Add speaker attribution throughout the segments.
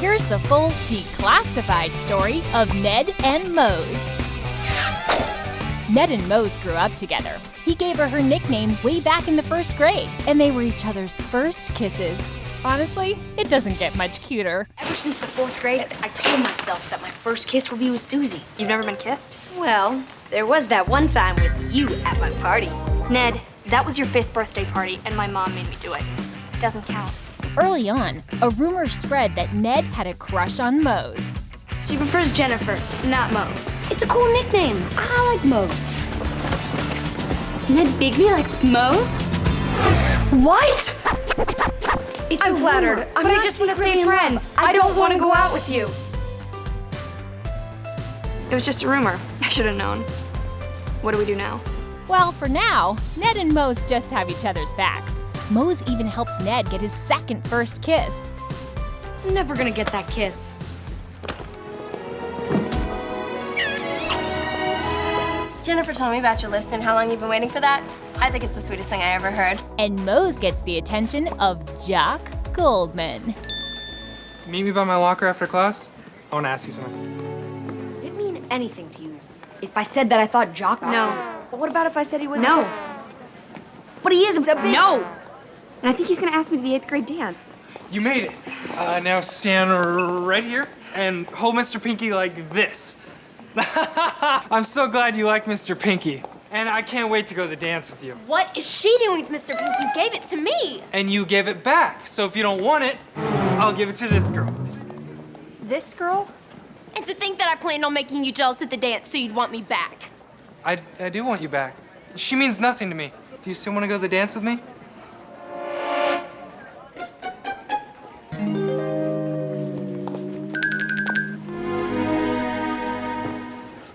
Speaker 1: here's the full declassified story of Ned and Moze. Ned and Moze grew up together. He gave her her nickname way back in the first grade, and they were each other's first kisses. Honestly, it doesn't get much cuter.
Speaker 2: Ever since the fourth grade, I told myself that my first kiss would be with Suzie.
Speaker 3: You've never been kissed?
Speaker 2: Well, there was that one time with you at my party.
Speaker 3: Ned, that was your fifth birthday party, and my mom made me do it. Doesn't count.
Speaker 1: Early on, a rumor spread that Ned had a crush on Moze.
Speaker 3: She prefers Jennifer, not Moze.
Speaker 2: It's a cool nickname. I like Moze.
Speaker 3: Ned Bigby likes Moze?
Speaker 2: What? It's
Speaker 3: I'm
Speaker 2: a
Speaker 3: flattered,
Speaker 2: rumor.
Speaker 3: but
Speaker 2: I'm
Speaker 3: I just want to stay friends.
Speaker 2: love.
Speaker 3: I don't want to go out with you. It was just a rumor. I should have known. What do we do now?
Speaker 1: Well, for now, Ned and Moze just have each other's backs. Moze even helps Ned get his second first kiss.
Speaker 2: I'm never gonna get that kiss.
Speaker 4: Jennifer told me about your list and how long you've been waiting for that. I think it's the sweetest thing I ever heard.
Speaker 1: And Moze gets the attention of Jock Goldman.
Speaker 5: Meet me by my locker after class. I want to ask you something.
Speaker 2: It didn't mean anything to you. If I said that I thought Jock
Speaker 3: No.
Speaker 2: But what about if I said he was
Speaker 3: No.
Speaker 2: But he is a big
Speaker 3: No! And I think he's gonna ask me to the eighth grade dance.
Speaker 5: You made it. Uh, now stand right here and hold Mr. Pinky like this. I'm so glad you like Mr. Pinky. And I can't wait to go to the dance with you.
Speaker 4: What is she doing with Mr. Pinky? You gave it to me.
Speaker 5: And you gave it back. So if you don't want it, I'll give it to this girl.
Speaker 3: This girl?
Speaker 4: And to think that I planned on making you jealous at the dance so you'd want me back.
Speaker 5: I, I do want you back. She means nothing to me. Do you still want to go to the dance with me?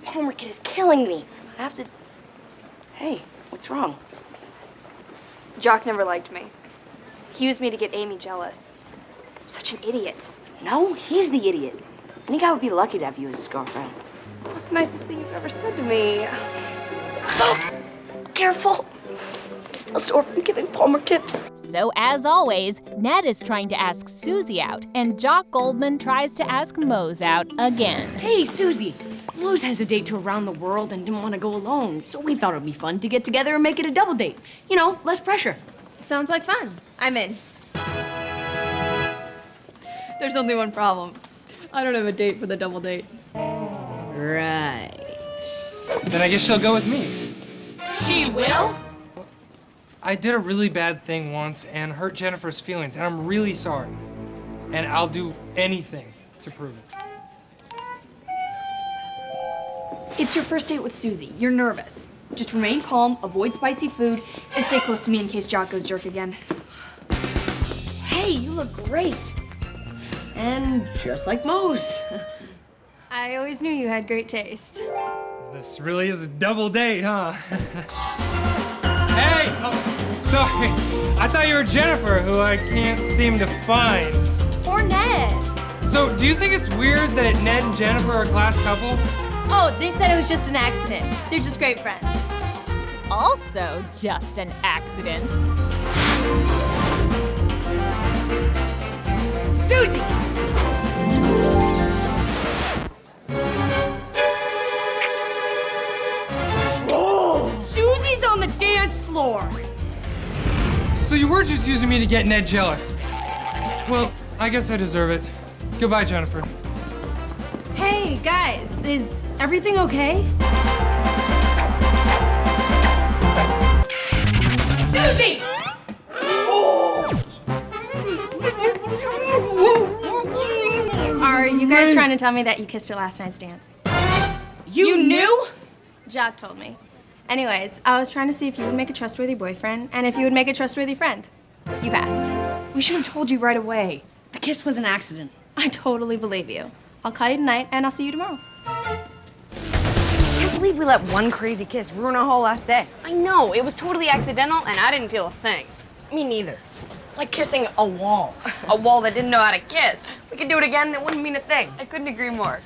Speaker 2: This Palmer kid is killing me. I have to. Hey, what's wrong?
Speaker 3: Jock never liked me. He used me to get Amy jealous. Such an idiot.
Speaker 2: No, he's the idiot. Any guy would be lucky to have you as his girlfriend.
Speaker 3: That's the nicest thing you've ever said to me.
Speaker 2: Oh, careful. I'm still sore from giving Palmer tips.
Speaker 1: So, as always, Ned is trying to ask Suzie out, and Jock Goldman tries to ask Moze out again.
Speaker 6: Hey, Suzie. Moze has a date to around the world and didn't want to go alone, so we thought it'd be fun to get together and make it a double date. You know, less pressure.
Speaker 4: Sounds like fun. I'm in.
Speaker 7: There's only one problem. I don't have a date for the double date.
Speaker 6: Right.
Speaker 5: Then I guess she'll go with me.
Speaker 6: She will?
Speaker 5: I did a really bad thing once and hurt Jennifer's feelings, and I'm really sorry. And I'll do anything to prove it.
Speaker 7: It's your first date with Suzie. You're nervous. Just remain calm, avoid spicy food, and stay close to me in case Jock goes jerk again.
Speaker 6: Hey, you look great. And just like Moze.
Speaker 4: I always knew you had great taste.
Speaker 5: This really is a double date, huh? hey! Oh, sorry. I thought you were Jennifer, who I can't seem to find.
Speaker 4: Or Ned.
Speaker 5: So, do you think it's weird that Ned and Jennifer are a class couple?
Speaker 4: Oh, they said it was just an accident. They're just great friends.
Speaker 1: Also, just an accident.
Speaker 6: Suzie!
Speaker 7: Suzie's on the dance floor!
Speaker 5: So you were just using me to get Ned jealous. Well, I guess I deserve it. Goodbye, Jennifer.
Speaker 4: Hey, guys, is everything okay?
Speaker 7: Suzie!
Speaker 4: Are you guys trying to tell me that you kissed her last night's dance?
Speaker 6: You, knew?
Speaker 4: Jock told me. Anyways, I was trying to see if you would make a trustworthy boyfriend and if you would make a trustworthy friend. You passed.
Speaker 6: We should have told you right away. The kiss was an accident.
Speaker 4: I totally believe you. I'll call you tonight and I'll see you tomorrow.
Speaker 2: I can't believe we let one crazy kiss ruin our whole last day.
Speaker 8: I know, it was totally accidental and I didn't feel a thing.
Speaker 6: Me neither. Like kissing a wall.
Speaker 8: A wall that didn't know how to kiss.
Speaker 2: We could do it again, and it wouldn't mean a thing.
Speaker 8: I couldn't agree more.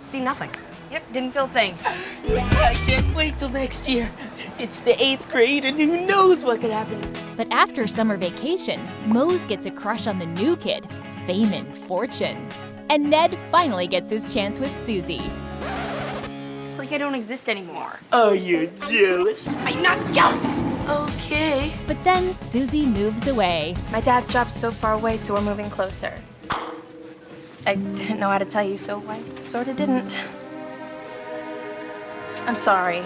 Speaker 2: See nothing.
Speaker 8: Yep, didn't feel a thing.
Speaker 9: I can't wait till next year. It's the eighth grade, and who knows what could happen.
Speaker 1: But after summer vacation, Moze gets a crush on the new kid, Fabian Forte. And Ned finally gets his chance with Suzie.
Speaker 3: It's like I don't exist anymore.
Speaker 9: Are you jealous?
Speaker 3: I'm not jealous!
Speaker 9: Okay.
Speaker 1: But then Suzie moves away.
Speaker 4: My dad's job's so far away, so we're moving closer. I didn't know how to tell you, so I sorta didn't. I'm sorry.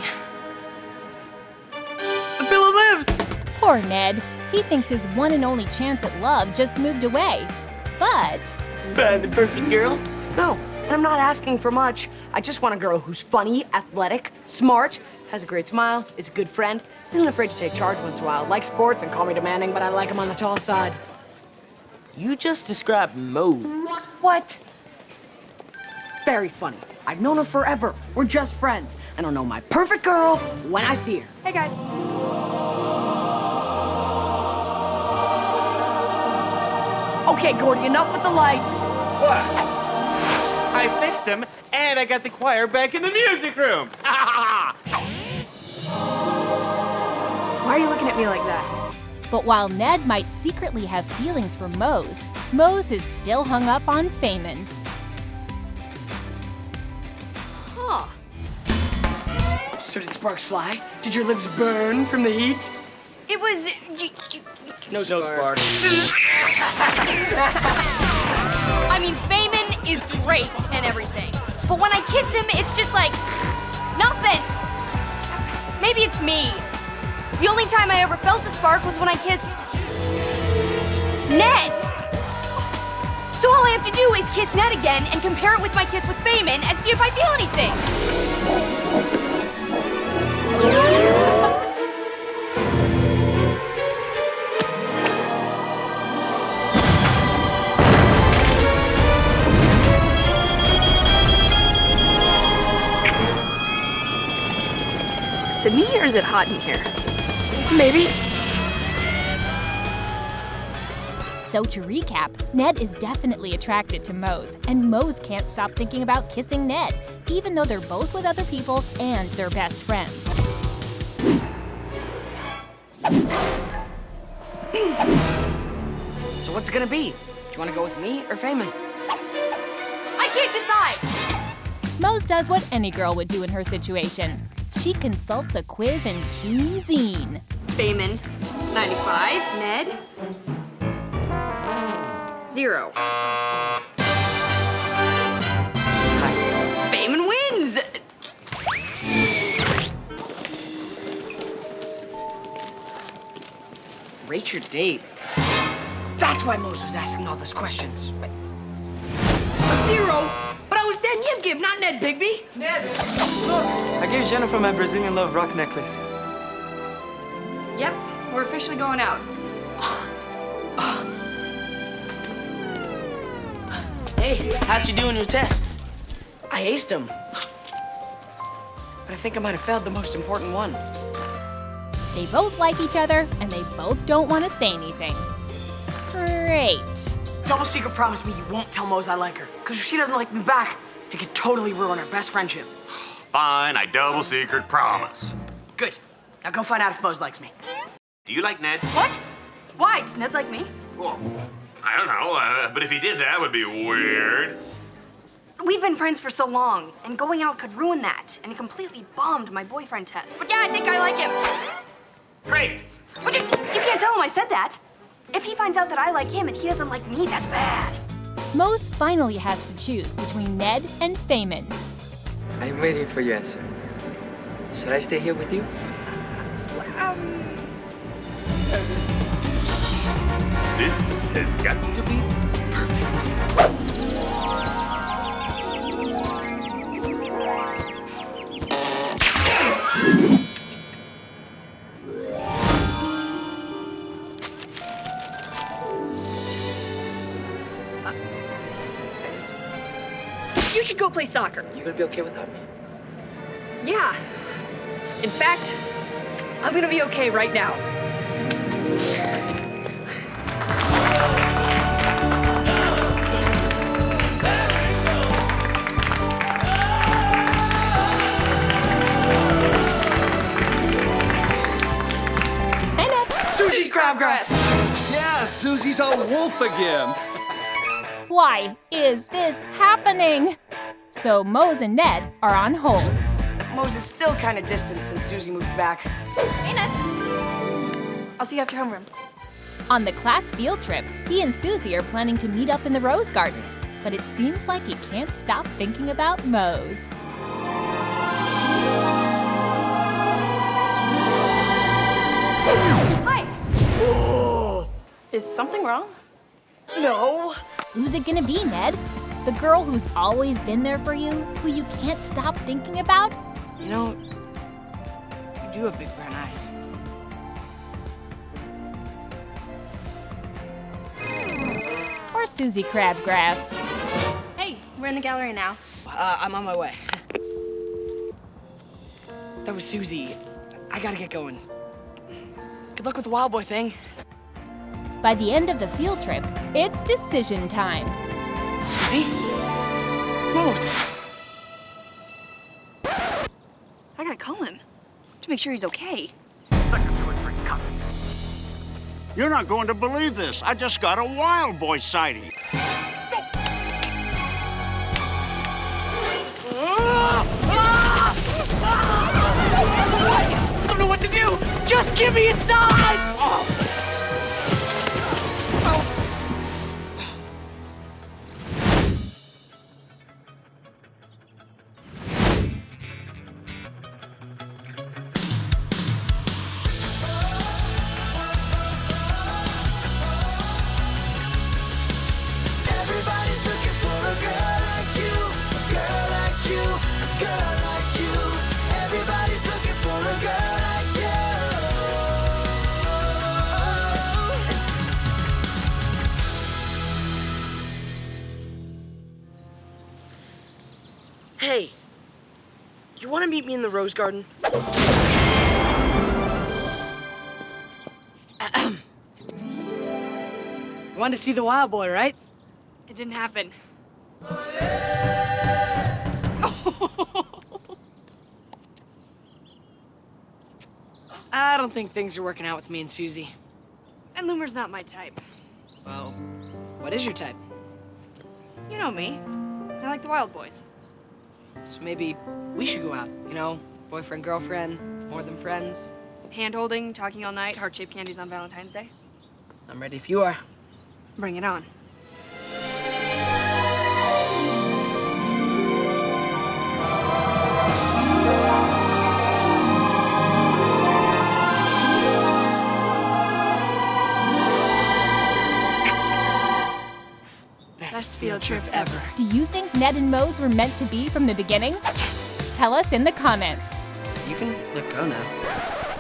Speaker 9: The pillow lives.
Speaker 1: Poor Ned. He thinks his one and only chance at love just moved away. But
Speaker 9: Find Uh, the perfect girl.
Speaker 6: No, and I'm not asking for much. I just want a girl who's funny, athletic, smart, has a great smile, is a good friend, isn't afraid to take charge once in a while, likes sports and call me demanding, but I like him on the tall side.
Speaker 9: You just described Moze.
Speaker 6: What? Very funny. I've known her forever. We're just friends. And I'll know my perfect girl when I see her.
Speaker 4: Hey guys.
Speaker 6: Okay, Gordy, enough with the lights.
Speaker 10: What? I fixed them, and I got the choir back in the music room.
Speaker 4: Why are you looking at me like that?
Speaker 1: but while Ned might secretly have feelings for Moze, Moze is still hung up on Fabian.
Speaker 8: Huh.
Speaker 6: So did sparks fly? Did your lips burn from the heat?
Speaker 3: It was. y- y-
Speaker 9: No, spark.
Speaker 3: I mean, Fabian is great and everything. But when I kiss him, it's just like. nothing! Maybe it's me. The only time I ever felt a spark was when I kissed. Ned! So all I have to do is kiss Ned again and compare it with my kiss with Fabian and see if I feel anything.
Speaker 8: Is it me or is it hot in here?
Speaker 6: Maybe.
Speaker 1: So to recap, Ned is definitely attracted to Moze, and Moze can't stop thinking about kissing Ned, even though they're both with other people and they're best friends.
Speaker 6: So what's it gonna be? Do you wanna go with me or Fabian?
Speaker 3: I can't decide!
Speaker 1: Moze does what any girl would do in her situation. She consults a quiz in Teen Zine.
Speaker 8: Fabian, 95. Ned, zero. Fabian wins!
Speaker 6: Rate your date. That's why Moze was asking all those questions. A zero? But I was Dan Yibgib, not Ned Bigby.
Speaker 5: Ned, look! I gave Jennifer my Brazilian love rock necklace.
Speaker 8: Yep, we're officially going out.
Speaker 9: Hey, how'd you do in your tests?
Speaker 6: I aced them. But I think I might have failed the most important one.
Speaker 1: They both like each other, and they both don't want to say anything. Great.
Speaker 6: Double secret promise me you won't tell Moze I like her. Because if she doesn't like me back, it could totally ruin our best friendship.
Speaker 10: Fine, I double secret promise.
Speaker 6: Good. Now go find out if Moze likes me.
Speaker 10: Do you like Ned?
Speaker 3: What? Why? Does Ned like me?
Speaker 10: Well, I don't know, uh, but if he did, that would be weird.
Speaker 3: We've been friends for so long, and going out could ruin that, and it completely bombed my boyfriend test. But yeah, I think I like him.
Speaker 10: Great.
Speaker 3: But you, you can't tell him I said that. If he finds out that I like him and he doesn't like me, that's bad.
Speaker 1: Moze finally has to choose between Ned and Fabian.
Speaker 5: I'm waiting for your answer. Should I stay here with you?
Speaker 10: Um, this has got to be perfect.
Speaker 8: You should go play soccer.
Speaker 5: You gonna be okay without me?
Speaker 8: Yeah. In fact, I'm gonna be okay right now.
Speaker 11: Hey, Ned. Suzie Crabgrass! Yeah, Suzie's a wolf again.
Speaker 1: Why is this happening? So Moze and Ned are on hold.
Speaker 6: Moze is still kind of distant since Suzie moved back.
Speaker 4: Hey, Ned. I'll see you after homeroom.
Speaker 1: On the class field trip, he and Suzie are planning to meet up in the Rose Garden. But it seems like he can't stop thinking about Moze.
Speaker 4: Hi. Is something wrong?
Speaker 6: No.
Speaker 1: Who's it gonna be, Ned? The girl who's always been there for you, who you can't stop thinking about?
Speaker 6: You know, you do have big brown eyes.
Speaker 1: Or Suzie Crabgrass?
Speaker 4: Hey, we're in the gallery now.
Speaker 6: Uh, I'm on my way. That was Suzie. I gotta get going. Good luck with the wild boy thing.
Speaker 1: By the end of the field trip, it's decision time.
Speaker 6: Suzie? Moze.
Speaker 3: I gotta call him to make sure he's okay.
Speaker 12: You're not going to believe this. I just got a wild boy sighting.
Speaker 8: I don't know what to do. Just give me a sign.
Speaker 13: Everybody's
Speaker 6: want to meet me in the Rose Garden? Ahem. You wanted to see the wild boy, right?
Speaker 3: It didn't happen.
Speaker 6: I don't think things are working out with me and Suzie.
Speaker 3: And Loomer's not my type.
Speaker 6: Well, what is your type?
Speaker 3: You know me. I like the wild boys.
Speaker 6: So maybe we should go out, you know? Boyfriend, girlfriend, more than friends.
Speaker 3: Hand holding, talking all night, heart shaped candies on Valentine's Day.
Speaker 6: I'm ready if you are.
Speaker 3: Bring it on.
Speaker 6: Field trip ever.
Speaker 1: Do you think Ned and Moze were meant to be from the beginning? Yes! Tell us in the comments.
Speaker 6: You can let go now.